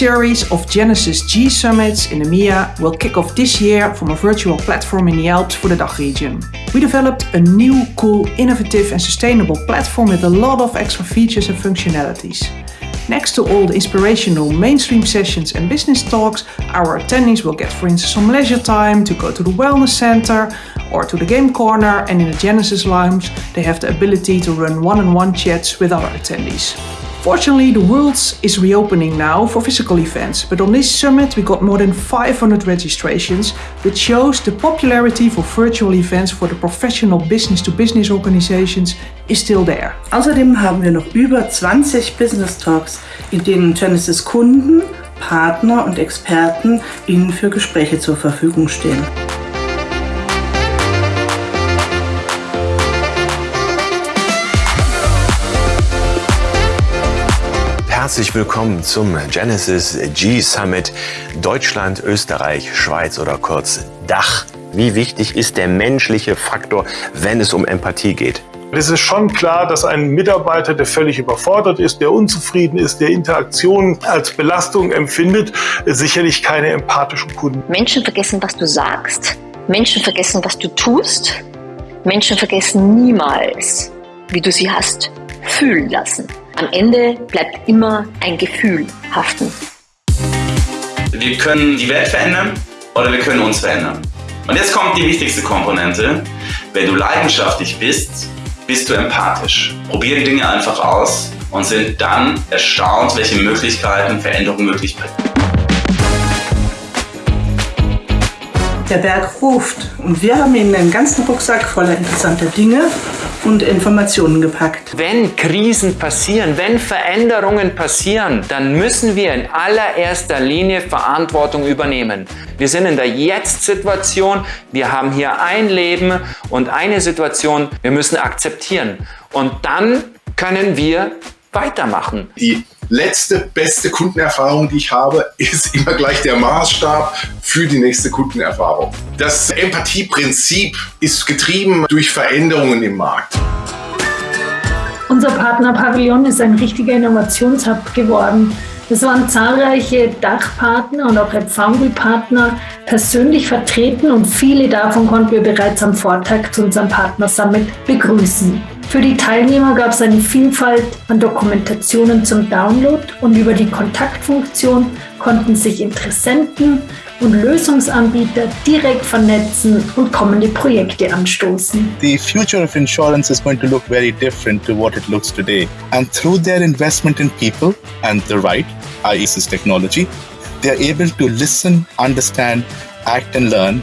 series of Genesis G summits in EMEA will kick off this year from a virtual platform in the Alps for the DACH region. We developed a new, cool, innovative and sustainable platform with a lot of extra features and functionalities. Next to all the inspirational mainstream sessions and business talks, our attendees will get, for instance, some leisure time to go to the wellness center or to the game corner and in the Genesis Lounge they have the ability to run one-on-one -on -one chats with other attendees. Fortunately, the world is reopening now for physical events, but on this summit we got more than 500 registrations, which shows the popularity for virtual events for the professional business-to-business -business organizations is still there. Außerdem haben wir noch über 20 Business Talks, in denen Genesis Kunden, Partner und Experten Ihnen für Gespräche zur Verfügung stehen. Herzlich willkommen zum Genesis G Summit Deutschland, Österreich, Schweiz oder kurz Dach. Wie wichtig ist der menschliche Faktor, wenn es um Empathie geht? Es ist schon klar, dass ein Mitarbeiter, der völlig überfordert ist, der unzufrieden ist, der Interaktion als Belastung empfindet, sicherlich keine empathischen Kunden. Menschen vergessen, was du sagst. Menschen vergessen, was du tust. Menschen vergessen niemals, wie du sie hast fühlen lassen. Am Ende bleibt immer ein Gefühl haften. Wir können die Welt verändern oder wir können uns verändern. Und jetzt kommt die wichtigste Komponente. Wenn du leidenschaftlich bist, bist du empathisch. Probier die Dinge einfach aus und sind dann erstaunt, welche Möglichkeiten Veränderung möglich bringen. Der Berg ruft und wir haben Ihnen einen ganzen Rucksack voller interessanter Dinge und Informationen gepackt. Wenn Krisen passieren, wenn Veränderungen passieren, dann müssen wir in allererster Linie Verantwortung übernehmen. Wir sind in der Jetzt-Situation, wir haben hier ein Leben und eine Situation, wir müssen akzeptieren. Und dann können wir weitermachen. Die letzte beste Kundenerfahrung, die ich habe, ist immer gleich der Maßstab für die nächste Kundenerfahrung. Das Empathieprinzip ist getrieben durch Veränderungen im Markt. Unser Partnerpavillon ist ein richtiger Innovationshub geworden. Es waren zahlreiche Dachpartner und auch Foundry-Partner persönlich vertreten und viele davon konnten wir bereits am Vortag zu unserem Partner Summit begrüßen. Für die Teilnehmer gab es eine Vielfalt an Dokumentationen zum Download und über die Kontaktfunktion konnten sich Interessenten und Lösungsanbieter direkt vernetzen und kommende Projekte anstoßen. The future of insurance is going to look very different to what it looks today. And through their investment in people and the right, i.e. technology, they are able to listen, understand, act and learn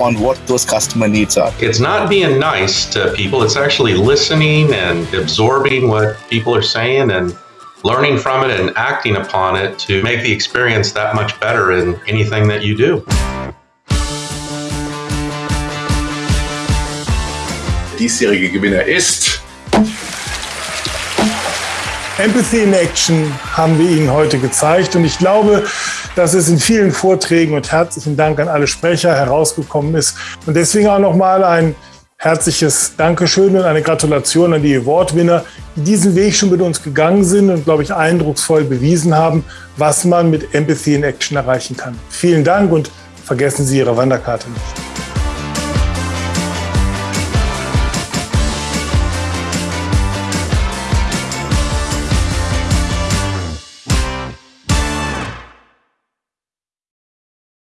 on what those customer needs are. It's not being nice to people, it's actually listening and absorbing what people are saying and learning from it and acting upon it to make the experience that much better in anything that you do. Diesjährige Gewinner ist Empathy in Action haben wir Ihnen heute gezeigt und ich glaube, dass es in vielen Vorträgen und herzlichen Dank an alle Sprecher herausgekommen ist. Und deswegen auch nochmal ein herzliches Dankeschön und eine Gratulation an die Award-Winner, die diesen Weg schon mit uns gegangen sind und, glaube ich, eindrucksvoll bewiesen haben, was man mit Empathy in Action erreichen kann. Vielen Dank und vergessen Sie Ihre Wanderkarte nicht.